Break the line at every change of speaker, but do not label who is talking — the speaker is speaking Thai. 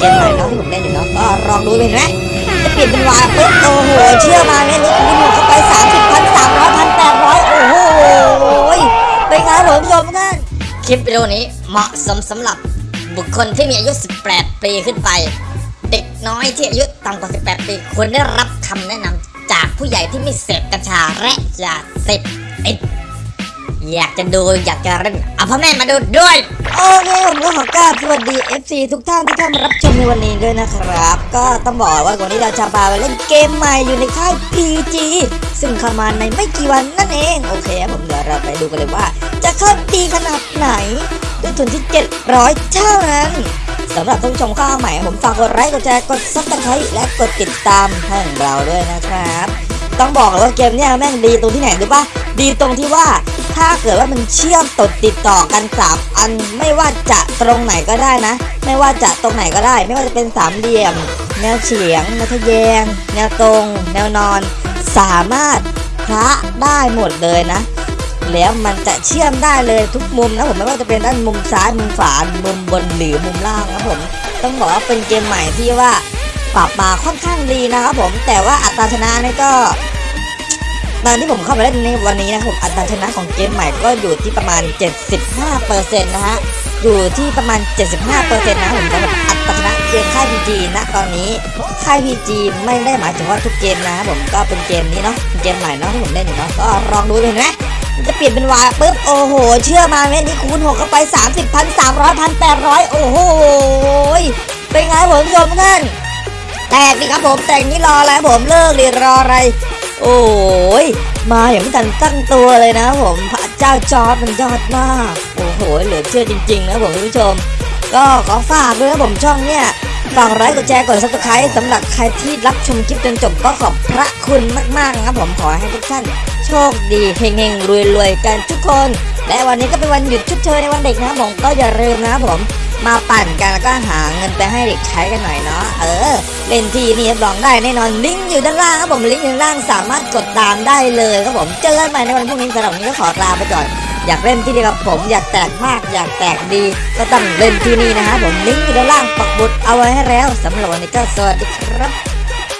เกมใหม่เนาะที่ผมเล่นอยู่เนาะก็ลองดูเป็นไหมจะเปลี่ยนเป็นวายปุ๊บโอ้โหเชื่อมาเนี่ยนี่คุณหมดเข้าไปสามสิบพันสามร้อยพันแปดร้อยโอ้โหเป็นไงผมชมทุกท่านคลิปวิดีโอนี้เหมาะสมสำหรับบุคคลที่มีอายุ 18 ปีขึ้นไป เด็กน้อยที่อายุต่ำกว่า 18 ปีควรได้รับคำแนะนำจากผู้ใหญ่ที่ไม่เสพกัญชาและยาเสพติด อยากจะดูอยากจะเล่นเอาพ่อแม่มาดูด้วย โอเคผมก็ขอกราบสวัสดี FC ทุกท่านที่เข้ามารับชมในวันนี้ด้วยนะครับ ก็ต้องบอกว่าวันนี้เราจะพาไปเล่นเกมใหม่อยู่ในค่าย PG ซึ่งเข้ามาในไม่กี่วันนั่นเอง โอเคผมเดี๋ยวเราไปดูกันเลยว่า จะเข้าดีขนาดไหน ด้วยทุนที่ 700 เท่านั้นสำหรับท่านผู้ชมขาใหม่ผมฝากกดไลค์กดแชร์กด subscribe และกดติดตามให้เราด้วยนะครับ ต้องบอกเลยว่าเกมเนี้ยแม่งดีตรงที่ไหนรู้ปะดีตรงที่ว่า ถ้าเกิดว่ามันเชื่อมตดติดต่อกันสามอันไม่ว่าจะตรงไหนก็ได้นะ ไม่ว่าจะตรงไหนก็ได้ ไม่ว่าจะเป็นสามเหลี่ยม แนวเฉียง แนวทะแยง แนวตรง แนวนอน สามารถพระได้หมดเลยนะ แล้วมันจะเชื่อมได้เลยทุกมุมนะผมไม่ว่าจะเป็นด้านมุมซ้ายมุมขวามุมบนหรือมุมล่างนะผมต้องบอกว่าเป็นเกมใหม่ที่ว่าปรับมาค่อนข้างดีนะครับผมแต่ว่าอัตราชนะนี่ก็ ตอนที่ผมเข้ามาเล่นในวันนี้นะผมอัตราชนะของเกมใหม่ก็อยู่ที่ประมาณ 75%นะฮะอยู่ที่ประมาณ 75%นะผมสำหรับอัตราชนะเกมค่าย PG นะตอนนี้ค่าย PG ไม่ได้หมายถึงว่าทุกเกมนะครับผมก็เป็นเกมนี้เนาะเกมใหม่เนาะที่ผมเล่นอยู่เนาะก็ลองดูเห็นไหมจะเปลี่ยนเป็นวาปุ๊บโอ้โห เชื่อมาเม็ดนี้คูณหกเข้าไป 30พันสามร้อยพันแปดร้อยโอ้โหเป็นไงผมผู้ชมท่านแตกดิครับผมแตกนี่รออะไรผมเลิกดิรออะไร โอ้ยมาอย่างไม่ทันตั้งตัวเลยนะผมพระเจ้าจอร์จมันยอดมากโอ้โหเหลือเชื่อจริง ๆ นะผมคุณผู้ชม ก็ขอฝากด้วยนะผมช่องเนี่ยฝากไลค์กดแชร์กด subscribe สำหรับใครที่รับชมคลิปจนจบก็ขอบพระคุณมากๆนะครับผมขอให้ทุกท่านโชคดีเฮงๆรวยๆกันทุกคน และวันนี้ก็เป็นวันหยุดชดเชยในวันเด็กนะผมก็อย่าลืมนะผมมาปั่นกันแล้วก็หาเงินไปให้เด็กใช้กันหน่อยเนาะเออ เล่นทีนี่รับรองได้แน่นอนลิงก์อยู่ด้านล่างครับผมลิงก์อยู่ด้านล่างสามารถกดตามได้เลยครับผมเจอกันใหม่ในวันพรุ่งนี้สำหรับวันนี้ก็ขอลาไปก่อนอยากเล่นที่นี่กับผมอยากแตกมากอยากแตกดี ก็ต้องเล่นที่นี่นะครับผมลิงก์อยู่ด้านล่างปักบุดเอาไว้ให้แล้วสำหรับวันนี้ก็สวัสดีครับ